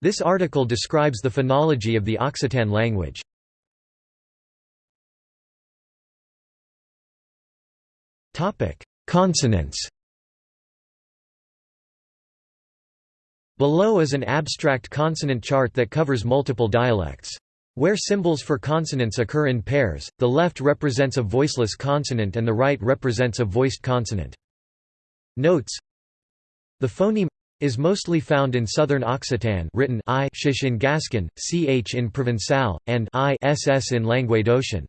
This article describes the phonology of the Occitan language. Consonants Below is an abstract consonant chart that covers multiple dialects. Where symbols for consonants occur in pairs, the left represents a voiceless consonant and the right represents a voiced consonant. Notes The phoneme is mostly found in southern Occitan written i shish in Gascon, ch in Provençal, and i ss in Languedocian.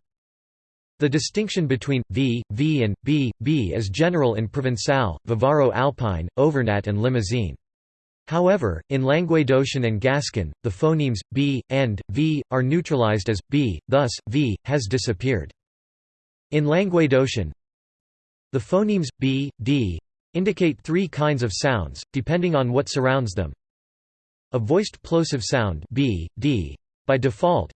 The distinction between v, v and b, b is general in Provençal, Vivaro-Alpine, Auvergnat and Limousin. However, in Languedocian and Gascon, the phonemes b and v are neutralized as b, thus v has disappeared. In Languedocian, the phonemes b, d indicate three kinds of sounds depending on what surrounds them. A voiced plosive sound b, d by default.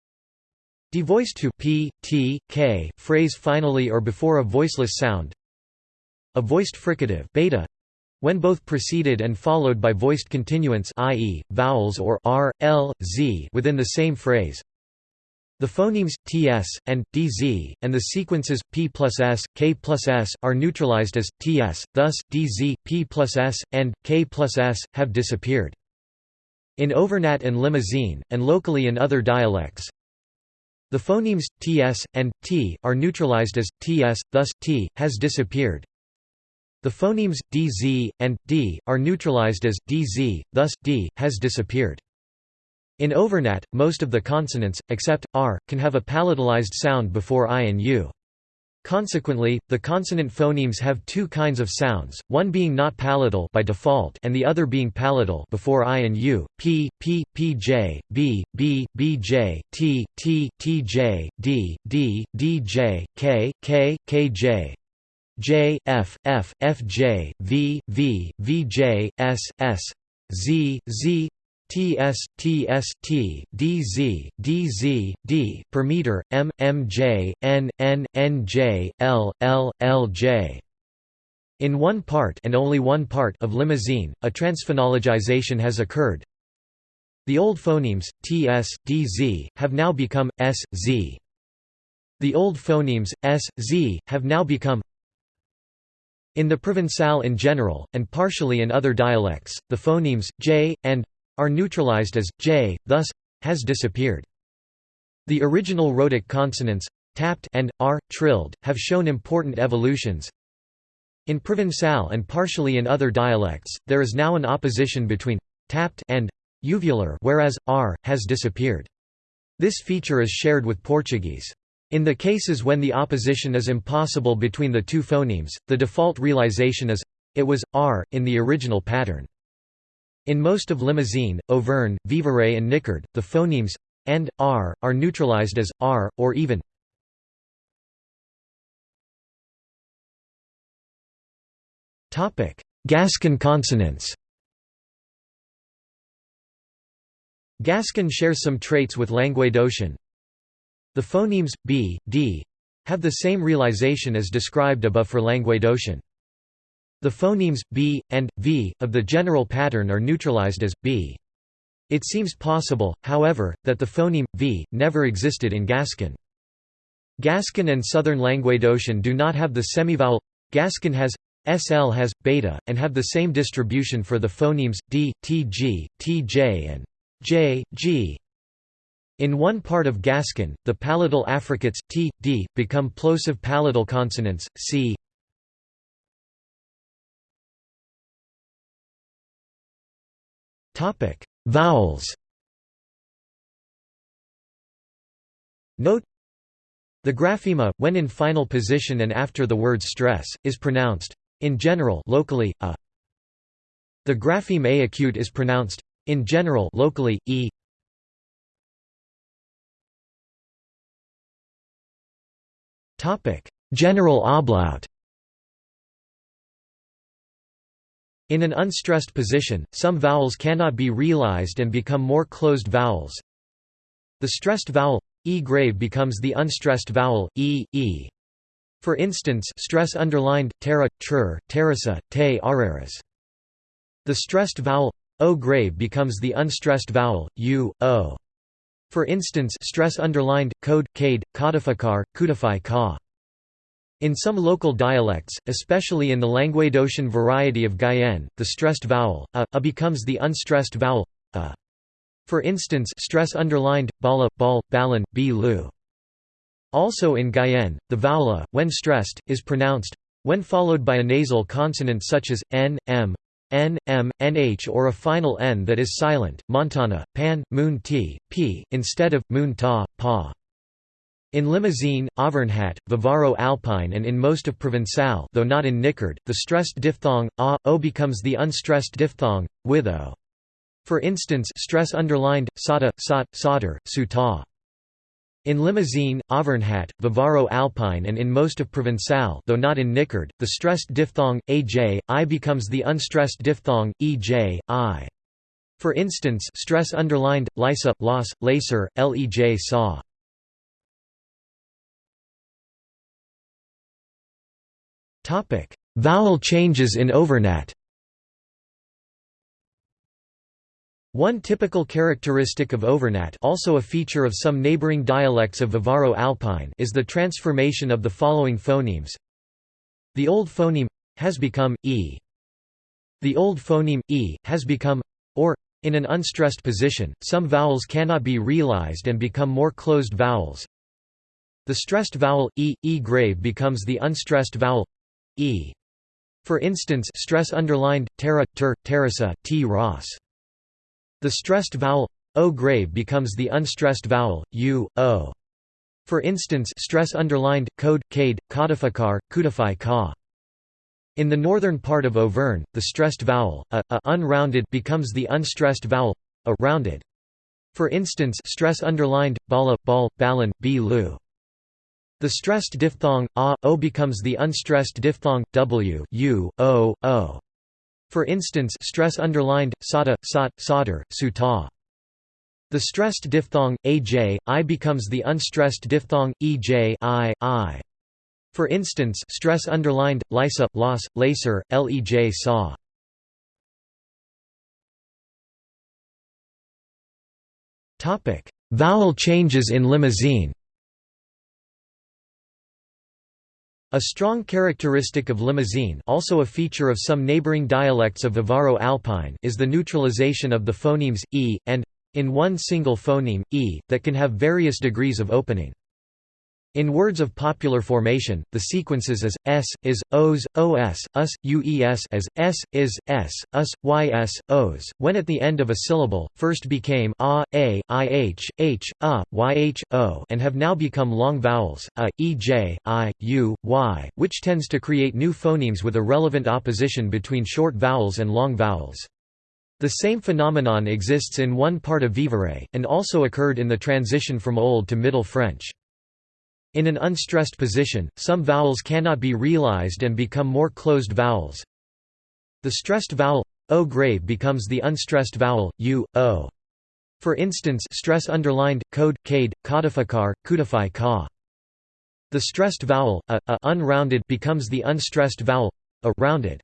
Devoiced to p, t, k phrase finally or before a voiceless sound. A voiced fricative beta when both preceded and followed by voiced continuants i.e., vowels or r, l, z within the same phrase. The phonemes ts and dz and the sequences p plus s, k plus s are neutralized as ts. Thus, dz, p plus s, and k plus s have disappeared. In Auvergnat and Limousin, and locally in other dialects, the phonemes ts and t are neutralized as ts. Thus, t has disappeared. The phonemes dz and d are neutralized as dz, thus d has disappeared. In Auvergnat, most of the consonants, except r, can have a palatalized sound before i and u. Consequently, the consonant phonemes have two kinds of sounds, one being not palatal by default and the other being palatal before i and u, p, p, pj, b, b, bj, t, t, tj, d, d, dj, k, k, kj, J F F F J V V V J S S Z Z T S T S T D Z D Z D per meter M M J N N N J L L L J in one part and only one part of Limousin a transphonologization has occurred. The old phonemes ts, dz have now become s, z. The old phonemes s, z have now become in the Provençal in general, and partially in other dialects, the phonemes j and are neutralized as j, thus has disappeared. The original rhotic consonants tapped and r trilled have shown important evolutions. In Provençal and partially in other dialects, there is now an opposition between tapped and uvular whereas r has disappeared. This feature is shared with Portuguese. In the cases when the opposition is impossible between the two phonemes, the default realization is it was r in the original pattern. In most of Limousin, Auvergne, Vivarais and Niçard, the phonemes and r are neutralized as r or even Topic: Gascon consonants. Gascon shares some traits with Languedocian, the phonemes b, d have the same realization as described above for Languedocian. The phonemes b and v of the general pattern are neutralized as b. It seems possible, however, that the phoneme v never existed in Gascon. Gascon and Southern Languedocian do not have the semivowel. Gascon has SL has beta and have the same distribution for the phonemes d, tg, tj and j, g. In one part of Gascon, the palatal affricates t, d become plosive palatal consonants c. Topic: Vowels. Note the graphema, when in final position and after the word stress, is pronounced in general locally a. The grapheme a acute is pronounced in general locally e. Topic: General ablaut In an unstressed position, some vowels cannot be realized and become more closed vowels. The stressed vowel e grave becomes the unstressed vowel e e. For instance, stress underlined terra, trur, terrasa, te araras. The stressed vowel o grave becomes the unstressed vowel, u, o. For instance stress underlined, code, cade, codificar, codify ka. In some local dialects, especially in the Languedocian variety of Guyenne, the stressed vowel, a, a becomes the unstressed vowel, a. For instance stress underlined, bala, bal, balan, b lu. Also in Guyenne, the vowel a, when stressed, is pronounced when followed by a nasal consonant such as n, m, n, m, nh or a final n that is silent, Montana, pan, moon t, p, instead of, moon ta, pa. In Limousin, Auvergnat, Vivaro-Alpine and in most of Provençal though not in Niçard, the stressed diphthong, a, o becomes the unstressed diphthong, with o. For instance stress underlined, sada, sot, solder, suta. In Limousin, Auvergnat, Vivaro-Alpine and in most of Provençal though not in Niçard, the stressed diphthong, aj, i becomes the unstressed diphthong, ej, i. For instance stress underlined, lisa, los, laser, lej saw. Topic: Vowel changes in Auvergnat. One typical characteristic of Auvergnat also a feature of some neighboring dialects of Vivaro-Alpine is the transformation of the following phonemes. The old phoneme has become e. The old phoneme e has become or in an unstressed position, some vowels cannot be realized and become more closed vowels. The stressed vowel e, e grave becomes the unstressed vowel e. For instance stress underlined, terra, ter, terrasa, t ros. The stressed vowel o grave becomes the unstressed vowel u, o. For instance stress underlined, code, cade, codificar, codify ka. In the northern part of Auvergne, the stressed vowel, a, a unrounded becomes the unstressed vowel, a rounded. For instance stress underlined, bala, bal, balan, b lu. The stressed diphthong a, o becomes the unstressed diphthong w, u, o, o. For instance stress underlined, sada, sot, solder, suta. The stressed diphthong, aj, i becomes the unstressed diphthong, ej, i, i. For instance stress underlined, lisa, loss, laser, lej saw. Topic: Vowel changes in Limousin A strong characteristic of Limousin also a feature of some neighboring dialects of Vivaro-Alpine is the neutralization of the phonemes, e, and in one single phoneme, e, that can have various degrees of opening. In words of popular formation, the sequences as s, is, os, os, us, ues as s, is, s, us, ys, os, when at the end of a syllable, first became a, a, ih, h, a, yh, o and have now become long vowels, a, ej, i, u, y, which tends to create new phonemes with a relevant opposition between short vowels and long vowels. The same phenomenon exists in one part of Vivarais, and also occurred in the transition from Old to Middle French. In an unstressed position, some vowels cannot be realized and become more closed vowels. The stressed vowel o grave becomes the unstressed vowel u, o. For instance stress underlined, code, cade, codificar, codify ka. The stressed vowel a, a unrounded becomes the unstressed vowel a rounded.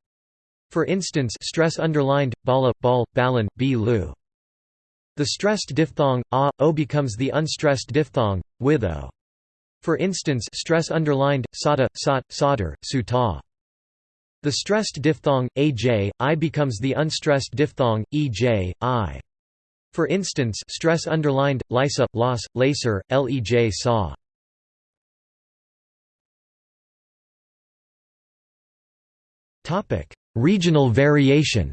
For instance stress underlined, bala, bal, balan, b lu. The stressed diphthong a, o becomes the unstressed diphthong, with o. For instance stress underlined, sada, sot, solder, suta. The stressed diphthong, aj, i becomes the unstressed diphthong, ej, i. For instance stress underlined, lisa, los, laser, lej saw. Regional variation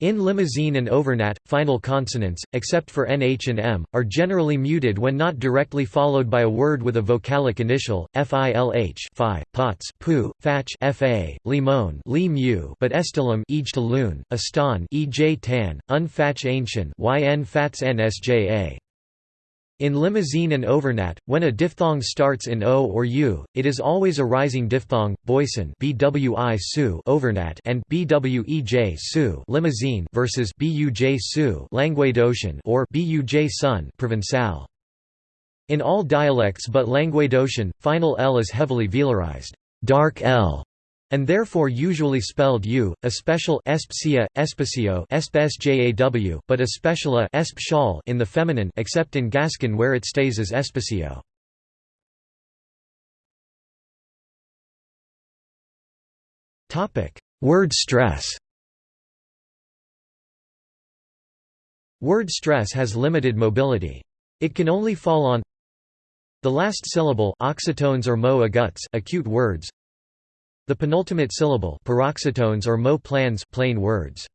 In Limousin and Auvergnat, final consonants, except for nh and m, are generally muted when not directly followed by a word with a vocalic initial, filh fi, pots pu, fach fa, limon li mu, but estilam ej to loon, astan ej tan, ancient yn fats nsja. In Limousin and Auvergnat, when a diphthong starts in o or u, it is always a rising diphthong. Boyson (bwi su) Auvergnat and bwej su Limousin versus buj su Languedocian or buj sun Provençal. In all dialects but Languedocian, final l is heavily velarized, dark l, and therefore usually spelled u, a special espcia, espacio espsjaw, but a speciala esp in the feminine except in Gascon where it stays as espacio. Word stress Word stress has limited mobility. It can only fall on the last syllable oxytones or mo acute words the penultimate syllable paroxytones or mo plans plain words.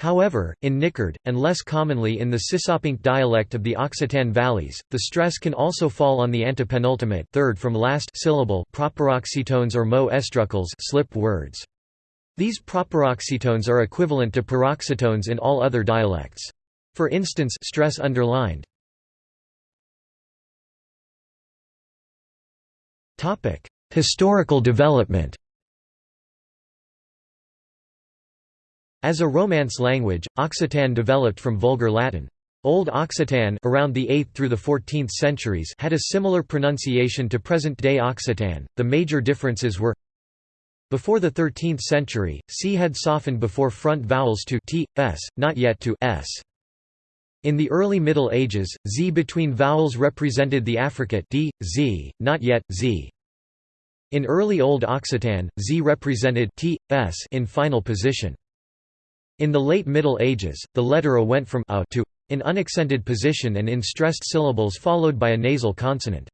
However, in Niçard, and less commonly in the Sisopinque dialect of the Occitan valleys, the stress can also fall on the antepenultimate third from last syllable proparoxytones or mo estrucals slip words. These proparoxytones are equivalent to paroxytones in all other dialects. For instance stress underlined. Historical development As a Romance language, Occitan developed from Vulgar Latin. Old Occitan around the 8th through the 14th centuries had a similar pronunciation to present-day Occitan. The major differences were before the 13th century, c had softened before front vowels to t, s, not yet to s. In the early Middle Ages, z between vowels represented the affricate d, z, not yet z. In early Old Occitan, z represented t, s in final position. In the late Middle Ages, the letter a went from a to in unaccented position and in stressed syllables followed by a nasal consonant.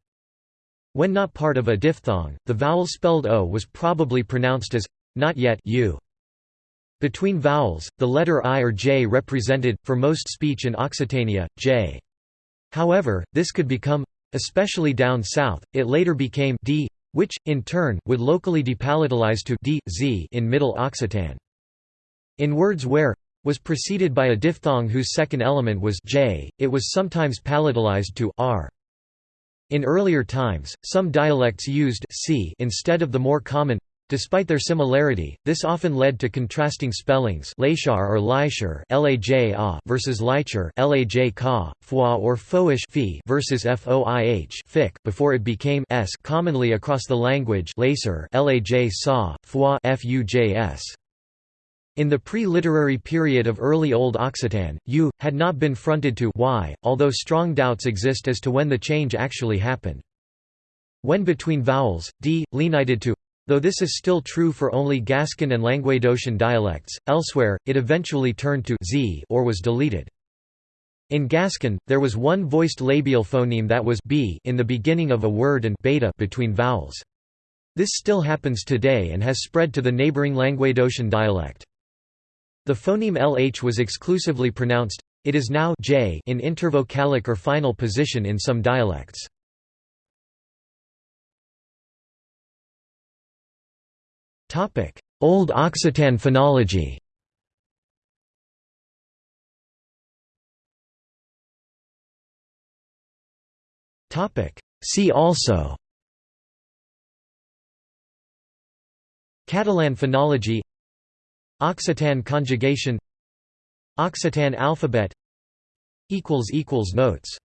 When not part of a diphthong, the vowel spelled o was probably pronounced as not yet u. Between vowels, the letter i or j represented, for most speech in Occitania, j. However, this could become, especially down south, it later became d, which, in turn, would locally depalatalize to d, z in Middle Occitan. In words where was preceded by a diphthong whose second element was j, it was sometimes palatalized to r. In earlier times, some dialects used c instead of the more common Despite their similarity, this often led to contrasting spellings Lachar or Leisher versus Leicher Laj Foix or Foish versus Foih before it became s commonly across the language Sa, Foix Fujs. In the pre-literary period of early Old Occitan, u had not been fronted to y, although strong doubts exist as to when the change actually happened. When between vowels, d, lenited to though this is still true for only Gascon and Languedocian dialects, elsewhere, it eventually turned to z or was deleted. In Gascon, there was one voiced labial phoneme that was b in the beginning of a word and beta between vowels. This still happens today and has spread to the neighbouring Languedocian dialect. The phoneme lh was exclusively pronounced, it is now j in intervocalic or final position in some dialects. Old Occitan phonology. Topic: See also. Catalan phonology. Occitan conjugation. Occitan alphabet. Equals equals Notes